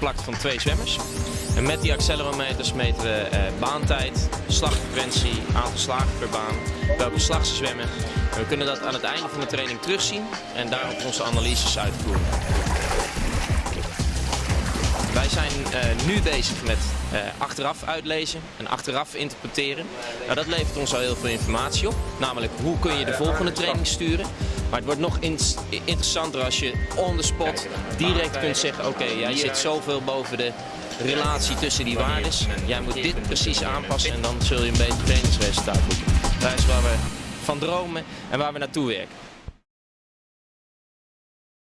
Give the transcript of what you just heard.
geplakt van twee zwemmers. En met die accelerometers meten we eh, baantijd, slagfrequentie, aantal slagen per baan, welke slag ze zwemmen. En we kunnen dat aan het einde van de training terugzien en daarop onze analyses uitvoeren. Wij zijn uh, nu bezig met uh, achteraf uitlezen en achteraf interpreteren. Nou, dat levert ons al heel veel informatie op. Namelijk hoe kun je de volgende training sturen. Maar het wordt nog in interessanter als je on the spot direct kunt zeggen... oké, okay, jij zit zoveel boven de relatie tussen die waardes. Jij moet dit precies aanpassen en dan zul je een beter trainingsresultaat boeken. Dat is waar we van dromen en waar we naartoe werken.